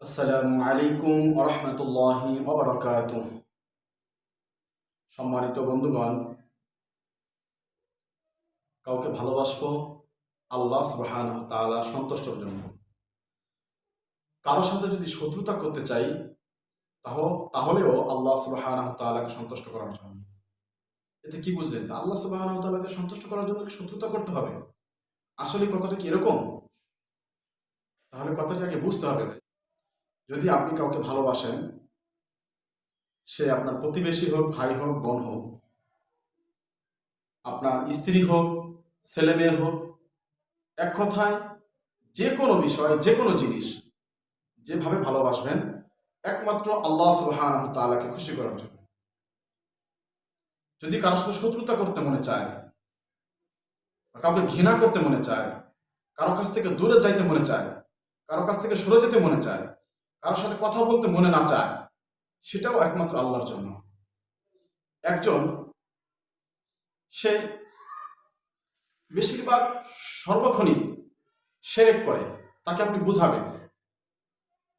আসসালামু আলাইকুম আরহামতুল্লাহি ওবরাকাত সম্মানিত বন্ধুগণ, কাউকে ভালোবাসবো, আল্লাহ সুবহান তাআলার সন্তুষ্টর জন্য। কারোর সাথে যদি শত্রুতা করতে চাই, তাহ- তাহলেও আল্লাহ সুবহান তালাকে সন্তুষ্ট করার জন্য। এতে কি বুঝলেন যে আল্লাহ সুবহান তালাকে সন্তুষ্ট করার জন্য শত্রুতা করতে হবে? আসলে কথাটা কি এরকম? তাহলে কথাটাকে বুঝতে হবে। যদি আপনি কাউকে ভালোবাসেন, সে আপনার প্রতিবেশী হোক, ভাই হোক, বোন হোক, আপনার স্ত্রী হোক, ছেলে মেয়ে হোক, এক কথায় যে কোনো বিষয়, যে কোনো জিনিস যেভাবে ভালোবাসবেন, একমাত্র আল্লাহ সুবহানাহু তাআলাকে খুশি করার জন্য। যদি কারোর সাথে শত্রুতা করতে মনে চায় কাউকে ঘৃণা করতে মনে চায়, কারও কাছ থেকে দূরে যাইতে মনে চায়, কারও কাছ থেকে সরে যেতে মনে চায় কারোর সাথে কথা বলতে মনে না চায়, সেটাও একমাত্র আল্লাহর জন্য। একজন, সে বেশিরভাগ সর্বক্ষণই সেরেক করে, তাকে আপনি বুঝাবেন।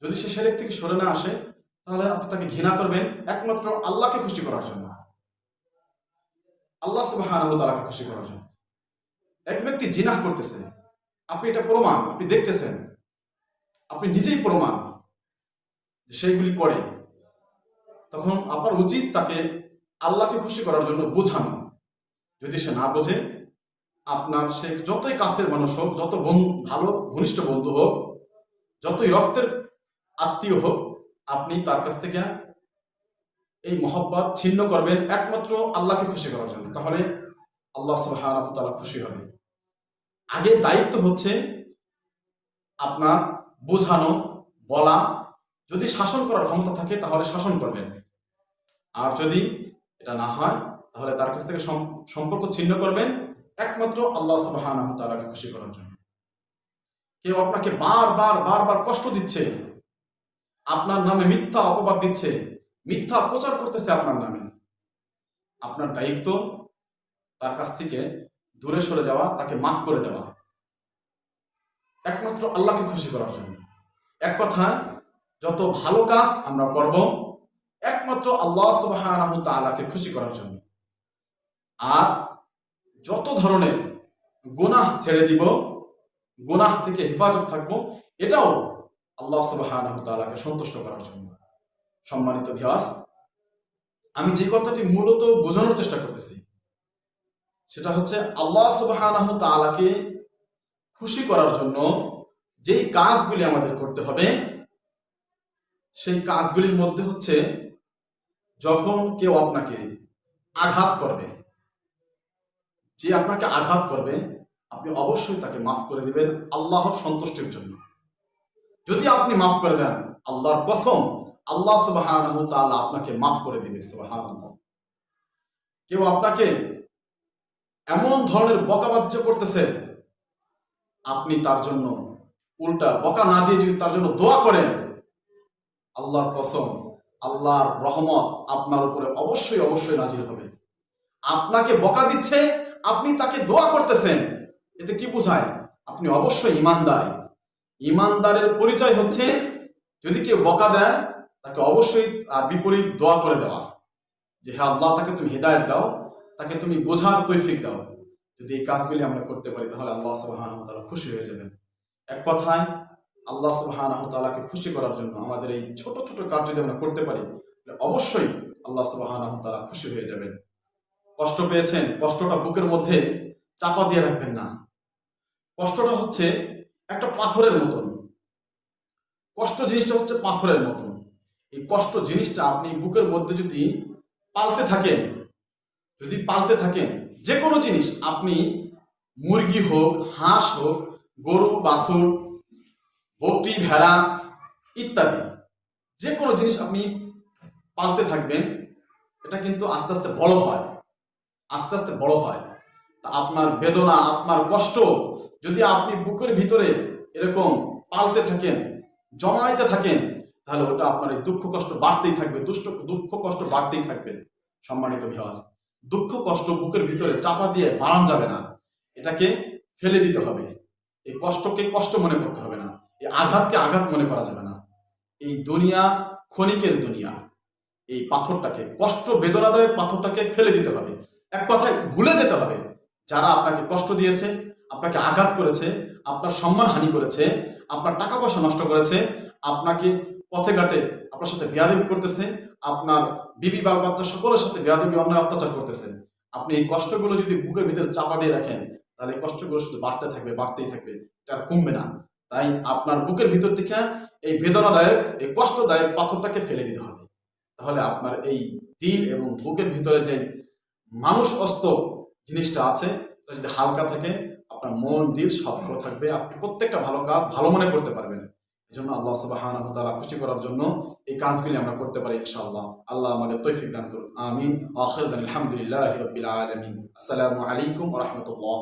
যদি সে সেরেক থেকে সরে না আসে, তাহলে আপনি তাকে ঘৃণা করবেন একমাত্র আল্লাহকে খুশি করার জন্য। আল্লাহ তাআলাকে খুশি করার জন্য। এক ব্যক্তি জিনাহ করতেছে, আপনি এটা প্রমাণ, আপনি দেখতেছেন, আপনি নিজেই প্রমাণ। সেইগুলি করে, তখন আপনার উচিত তাকে আল্লাহকে খুশি করার জন্য বোঝানো। যদি সে না বোঝে, আপনার সে যতই কাছের মানুষ হোক, যত বন্ধু ভালো ঘনিষ্ঠ বন্ধু হোক, যতই রক্তের আত্মীয় হোক, আপনি তার কাছ থেকে এই মহব্বত ছিন্ন করবেন একমাত্র আল্লাহকে খুশি করার জন্য। তাহলে আল্লাহ তাআলা খুশি হবে। আগে দায়িত্ব হচ্ছে আপনার বোঝানো, বলা যদি শাসন করার ক্ষমতা থাকে, তাহলে শাসন করবেন। আর যদি এটা না হয়, তাহলে তার কাছ থেকে সম- সম্পর্ক ছিন্ন করবেন, একমাত্র আল্লাহ তাআলাকে খুশি করার জন্য। কেউ আপনাকে বারবার বারবার কষ্ট দিচ্ছে, আপনার নামে মিথ্যা অপবাদ দিচ্ছে, মিথ্যা প্রচার করতেছে আপনার নামে, আপনার দায়িত্ব তার কাছ থেকে দূরে সরে যাওয়া, তাকে মাফ করে দেওয়া। একমাত্র আল্লাহকে খুশি করার জন্য। এক কথায় যত ভালো কাজ আমরা করব, একমাত্র আল্লাহ সুবহানাহু তাআলাকে খুশি করার জন্য। আর যত ধরনের গুনাহ ছেড়ে দিব, গুনাহ থেকে হেফাজত থাকব, এটাও আল্লাহ সুবহানাহু তাআলাকে সন্তুষ্ট করার জন্য। সম্মানিত ভিয়াস আমি যে কথাটি মূলত বোঝানোর চেষ্টা করতেছি, সেটা হচ্ছে আল্লাহ সুবহানাহু তাআলাকে খুশি করার জন্য যেই কাজগুলি আমাদের করতে হবে সেই কাজগুলির মধ্যে হচ্ছে যখন কেউ আপনাকে আঘাত করবে, যে আপনাকে আঘাত করবে, আপনি অবশ্যই তাকে মাফ করে দিবেন আল্লাহর সন্তুষ্টির জন্য। যদি আপনি মাফ করে দেন, আল্লাহর কসম, আল্লাহ তাআলা আপনাকে মাফ করে দিবে, সুবহানাল্লাহ। কেউ আপনাকে এমন ধরনের বকাবাজ্য করতেছে, আপনি তার জন্য উল্টা বকা না দিয়ে যদি তার জন্য দোয়া করেন আল্লাহর কসম, আল্লাহর রহমত আপনার উপরে অবশ্যই অবশ্যই নাজির হবে। আপনাকে বকা দিচ্ছে, আপনি তাকে দোয়া করতেছেন। এতে কি বোঝায়? আপনি অবশ্যই ইমানদার। ইমানদারের পরিচয় হচ্ছে, যদি কেউ বকা দেয়, তাকে অবশ্যই বিপরীত দোয়া করে দেওয়া। যে হ্যাঁ আল্লাহ, তাকে তুমি হেদায়ত দাও, তাকে তুমি বোঝার তৈফিক দাও। যদি এই কাজগুলি আমরা করতে পারি, তাহলে আল্লাহ তাআলা খুশি হয়ে যাবেন। এক কথায় আল্লাহ সুবহানাহু ওয়া তাআলাকে খুশি করার জন্য আমাদের এই ছোট ছোট কাজ যদি আমরা করতে পারি অবশ্যই আল্লাহ সুবহানাহু ওয়া তাআলা খুশি হয়ে যাবেন। কষ্ট পেয়েছেন, কষ্টটা বুকের মধ্যে চাপা দিয়ে রাখবেন না। কষ্টটা হচ্ছে একটা পাথরের মতন। কষ্ট জিনিসটা হচ্ছে পাথরের মতন। এই কষ্ট জিনিসটা আপনি বুকের মধ্যে যদি পালতে থাকেন, যদি পালতে থাকেন যে কোনো জিনিস, আপনি মুরগি হোক, হাঁস হোক, গরু, বাছুর বকরি ভেড়া ইত্যাদি। যে কোনো জিনিস আপনি পালতে থাকবেন, এটা কিন্তু আস্তে আস্তে বড় হয়। আস্তে আস্তে বড় হয়। তা আপনার বেদনা, আপনার কষ্ট, যদি আপনি বুকের ভিতরে এরকম পালতে থাকেন, জমাইতে থাকেন, তাহলে ওটা আপনার এই দুঃখ কষ্ট বাড়তেই থাকবে, দুষ্ট, দুঃখ কষ্ট বাড়তেই থাকবে, সম্মানিত ভিওয়াস দুঃখ কষ্ট বুকের ভিতরে চাপা দিয়ে বাড়ানো যাবে না। এটাকে ফেলে দিতে হবে। এই কষ্টকে কষ্ট মনে করতে হবে না। এই আঘাতকে আঘাত মনে করা যাবে না। এই দুনিয়া ক্ষণিকের দুনিয়া। এই পাথরটাকে, কষ্ট বেদনাদায়ক পাথরটাকে ফেলে দিতে হবে। এক কথায় ভুলে যেতে হবে। যারা আপনাকে কষ্ট দিয়েছে, আপনাকে আঘাত করেছে, আপনার সম্মান হানি করেছে, আপনার টাকা পয়সা নষ্ট করেছে, আপনাকে পথে ঘাটে আপনার সাথে বেয়াদবি করতেছে, আপনার বিবি, বাল বাচ্চা সকলের সাথে বেয়াদবি, অন্যায়, অত্যাচার করতেছেন আপনি এই কষ্টগুলো যদি বুকের ভিতরে চাপা দিয়ে রাখেন, তাহলে এই কষ্টগুলো শুধু বাড়তে থাকবে, বাড়তেই থাকবে। এটা কমবে না। তাই আপনার বুকের ভিতর থেকে এই বেদনাদায়ক, এই কষ্টদায়ক পাথরটাকে ফেলে দিতে হবে। তাহলে আপনার এই দিল এবং বুকের ভিতরে যে মানুষ অস্ত জিনিসটা আছে যদি হালকা থাকে, আপনার মন, দিল সব ভালো থাকবে। আপনি প্রত্যেকটা ভালো কাজ ভালো মনে করতে পারবেন। এই জন্য আল্লাহ তাআলা খুশি করার জন্য এই কাজগুলি আমরা করতে পারি ইনশাআল্লাহ। আল্লাহ আমাদের তৌফিক দান করুন। আমিন। আলহামদুলিল্লাহি আসসালামু আলাইকুম রাহমাতুল্লাহ।